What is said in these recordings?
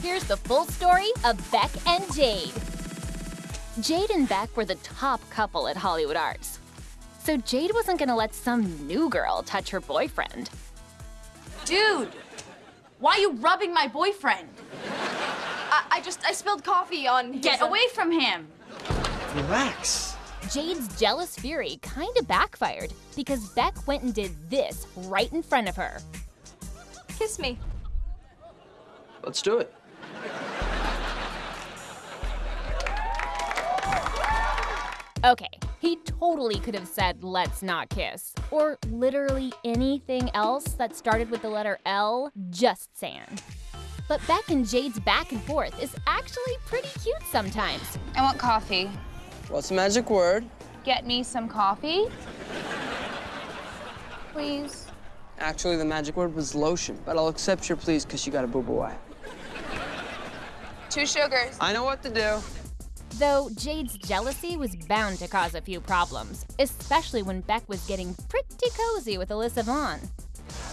here's the full story of Beck and Jade. Jade and Beck were the top couple at Hollywood Arts. So Jade wasn't gonna let some new girl touch her boyfriend. Dude, why are you rubbing my boyfriend? I, I just, I spilled coffee on his, Get uh, away from him. Relax. Jade's jealous fury kinda backfired because Beck went and did this right in front of her. Kiss me. Let's do it. Okay, he totally could have said, let's not kiss. Or literally anything else that started with the letter L, just saying. But Beck and Jade's back and forth is actually pretty cute sometimes. I want coffee. What's the magic word? Get me some coffee. Please. Actually, the magic word was lotion, but I'll accept your please because you got a boob away. Two sugars. I know what to do. Though Jade's jealousy was bound to cause a few problems, especially when Beck was getting pretty cozy with Alyssa Vaughn.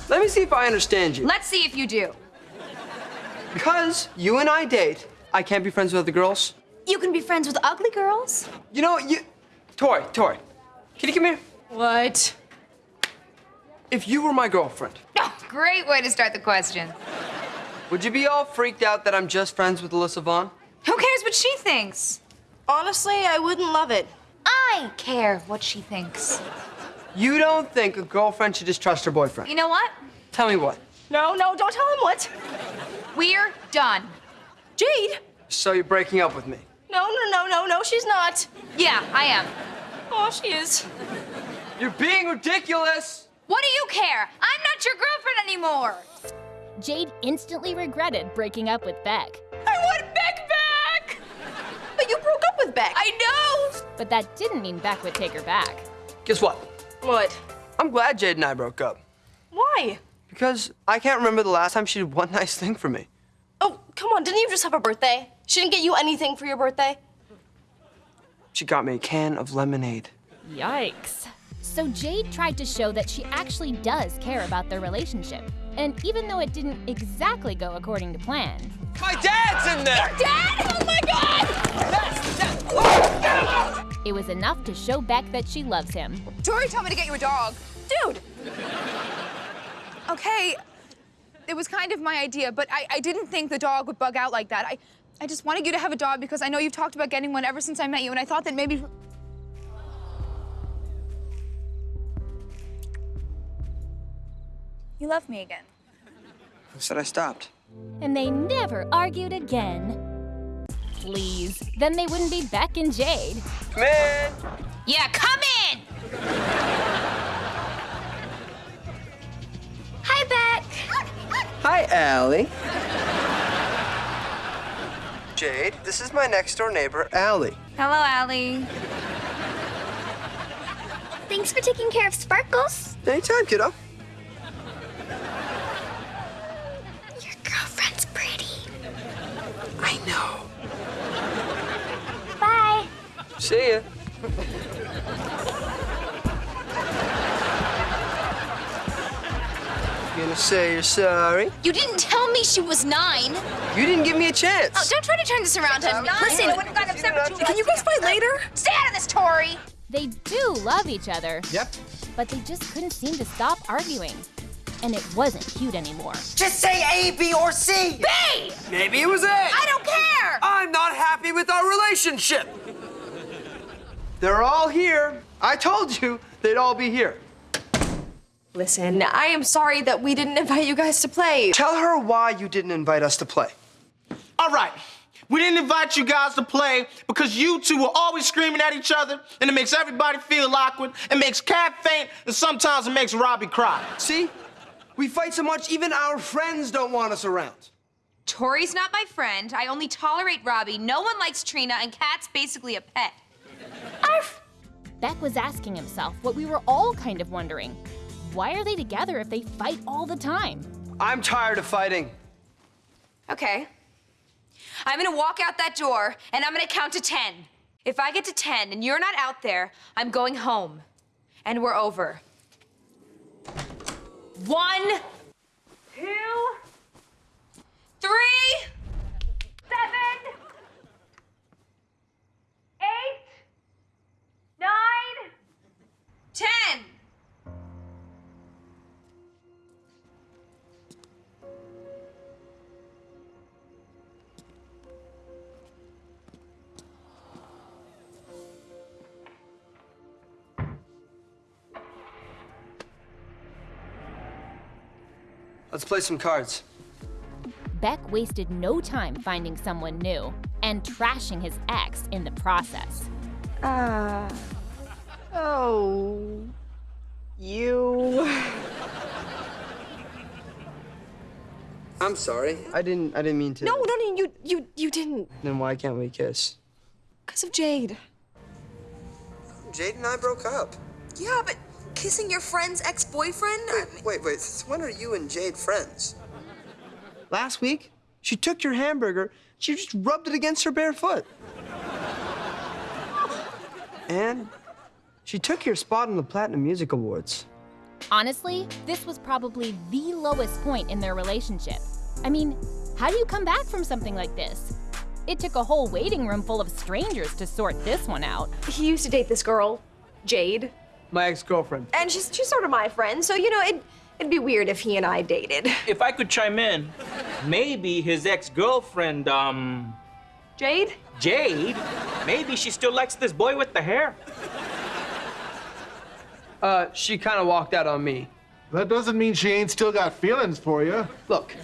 Let me see if I understand you. Let's see if you do. Because you and I date, I can't be friends with other girls. You can be friends with ugly girls. You know, you. Tori, Tori, can you come here? What? If you were my girlfriend, Oh, great way to start the question. Would you be all freaked out that I'm just friends with Alyssa Vaughn? Who cares what she thinks? Honestly, I wouldn't love it. I care what she thinks. You don't think a girlfriend should just trust her boyfriend? You know what? Tell me what. No, no, don't tell him what. We're done. Jade. So you're breaking up with me? No, no, no, no, no, she's not. Yeah, I am. Oh, she is. You're being ridiculous! What do you care? I'm not your girlfriend anymore. Jade instantly regretted breaking up with Beck. I want Beck back. But you broke up with Beck. I know. But that didn't mean Beck would take her back. Guess what? What? I'm glad Jade and I broke up. Why? Because I can't remember the last time she did one nice thing for me. Oh, come on, didn't you just have a birthday? She didn't get you anything for your birthday? She got me a can of lemonade. Yikes. So Jade tried to show that she actually does care about their relationship. And even though it didn't exactly go according to plan, My dad's in there! Dad! Oh my God! it was enough to show Beck that she loves him. Tori told me to get you a dog. Dude, Okay, it was kind of my idea, but I, I didn't think the dog would bug out like that. I, I just wanted you to have a dog because I know you've talked about getting one ever since I met you, and I thought that maybe. You love me again. Who said I stopped? And they never argued again. Please. Then they wouldn't be Beck and Jade. Come in! Yeah, come in! hi, Beck. Hi, Allie. Jade, this is my next door neighbor, Allie. Hello, Allie. Thanks for taking care of Sparkles. Anytime, kiddo. Your girlfriend's pretty. I know. Bye. See ya. You gonna say you're sorry? You didn't tell me she was nine. You didn't give me a chance. Oh, don't try to turn this around on me. Listen, I would've gotten upset with you. can you guys fight later? Stay out of this, Tori! They do love each other, Yep. but they just couldn't seem to stop arguing. And it wasn't cute anymore. Just say A, B, or C. B! Maybe it was A! I don't care! I'm not happy with our relationship. They're all here. I told you they'd all be here. Listen, I am sorry that we didn't invite you guys to play. Tell her why you didn't invite us to play. All right. We didn't invite you guys to play because you two were always screaming at each other, and it makes everybody feel awkward. It makes Cat faint, and sometimes it makes Robbie cry. See? We fight so much, even our friends don't want us around. Tori's not my friend. I only tolerate Robbie. No one likes Trina, and Cat's basically a pet. Beck was asking himself what we were all kind of wondering. Why are they together if they fight all the time? I'm tired of fighting. Okay. I'm gonna walk out that door, and I'm gonna count to 10. If I get to 10 and you're not out there, I'm going home. And we're over. One, two, three, Let's play some cards. Beck wasted no time finding someone new and trashing his ex in the process. Ah. oh. You. I'm sorry. I didn't I didn't mean to. No, no, no, you, you, you didn't. Then why can't we kiss? Because of Jade. Jade and I broke up. Yeah, but kissing your friend's ex-boyfriend? I mean- Wait, wait. When are you and Jade friends? Last week, she took your hamburger, she just rubbed it against her bare foot. and she took your spot on the Platinum Music Awards. Honestly, this was probably the lowest point in their relationship. I mean, how do you come back from something like this? It took a whole waiting room full of strangers to sort this one out. He used to date this girl, Jade, My ex-girlfriend. and she's she's sort of my friend, so you know it it'd be weird if he and I dated. If I could chime in, maybe his ex-girlfriend, um, Jade? Jade, maybe she still likes this boy with the hair. Uh, she kind of walked out on me. That doesn't mean she ain't still got feelings for you. Look,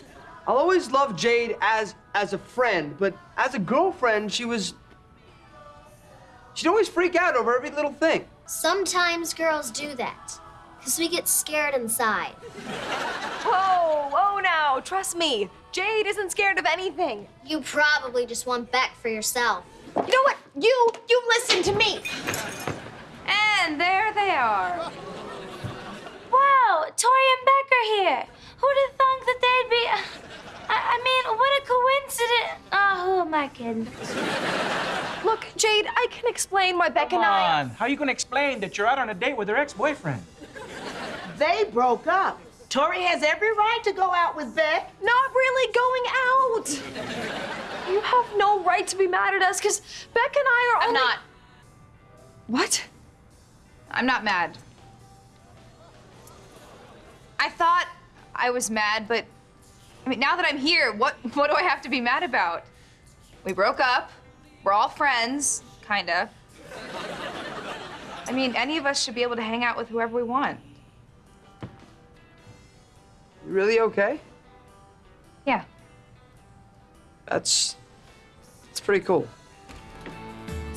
I'll always love Jade as as a friend, but as a girlfriend, she was. She'd always freak out over every little thing. Sometimes girls do that, because we get scared inside. Oh, oh now, trust me. Jade isn't scared of anything. You probably just want Beck for yourself. You know what? You, you listen to me. And there they are. Wow, Tori and Beck are here. Who'd have thunk that they'd be? I, I mean, what a coincidence. Oh, who am I kidding? Look, Jade, I can explain why Beck Come and I. on, how you gonna explain that you're out on a date with her ex-boyfriend? They broke up. Tori has every right to go out with Beck. Not really going out. You have no right to be mad at us because Beck and I are I'm only. not. What? I'm not mad. I thought I was mad, but I mean, now that I'm here, what what do I have to be mad about? We broke up. We're all friends, kinda. I mean, any of us should be able to hang out with whoever we want. You really okay? Yeah. That's. That's pretty cool.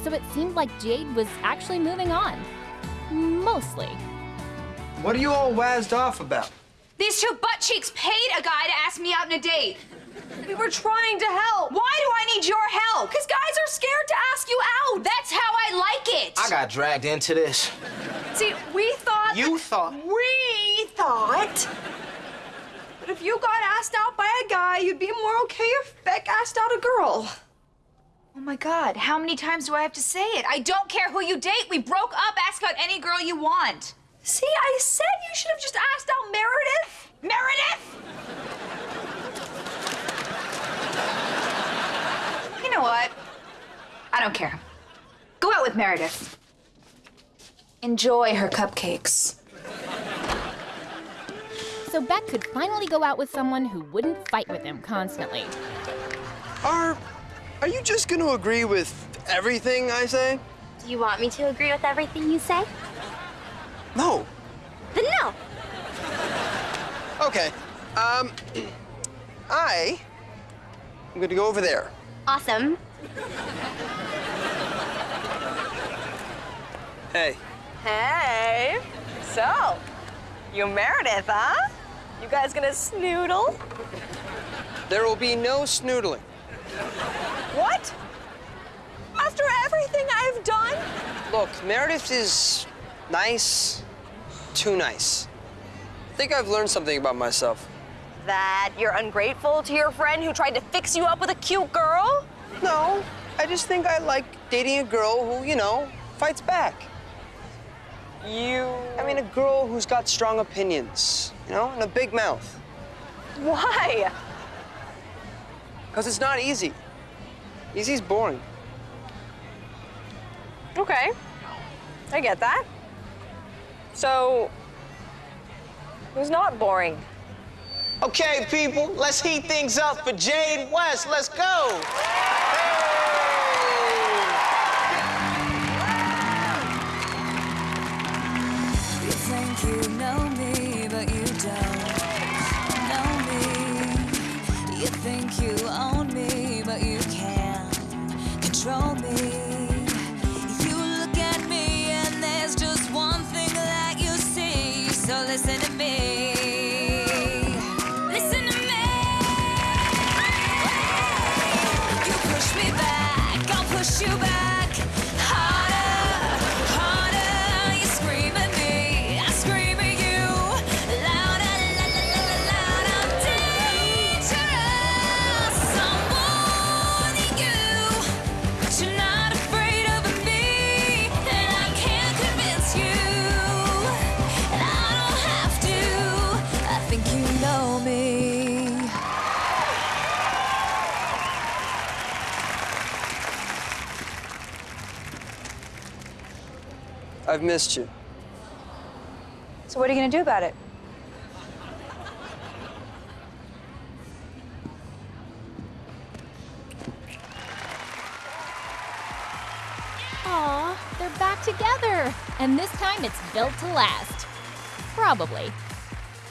So it seemed like Jade was actually moving on. Mostly. What are you all wazzed off about? These two butt cheeks paid a guy to ask me out on a date. We were trying to help. Why do I need your help? Because guys are scared to ask you out. That's how I like it. I got dragged into this. See, we thought. You thought. We thought. But if you got asked out by a guy, you'd be more okay if Beck asked out a girl. Oh my god, how many times do I have to say it? I don't care who you date. We broke up. Ask out any girl you want. See, I said you should have just asked out Meredith. Meredith! You know what? I don't care. Go out with Meredith. Enjoy her cupcakes. So Beck could finally go out with someone who wouldn't fight with him constantly. Are. Are you just gonna agree with everything I say? Do you want me to agree with everything you say? No. Then no. Okay. Um. I. I'm gonna go over there. Awesome. Hey. Hey. So, you Meredith, huh? You guys gonna snoodle? There will be no snoodling. What? After everything I've done? Look, Meredith is nice. Too nice. I think I've learned something about myself. That you're ungrateful to your friend who tried to fix you up with a cute girl? No, I just think I like dating a girl who, you know, fights back. You. I mean, a girl who's got strong opinions, you know, and a big mouth. Why? Because it's not easy. Easy's boring. Okay. I get that. So, who's not boring? Okay, people, let's heat things up for Jade West. Let's go. You push me back, I'll push you back, I've missed you. So what are you gonna do about it? Aw, they're back together. And this time it's built to last. Probably.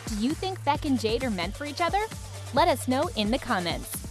Do you think Beck and Jade are meant for each other? Let us know in the comments.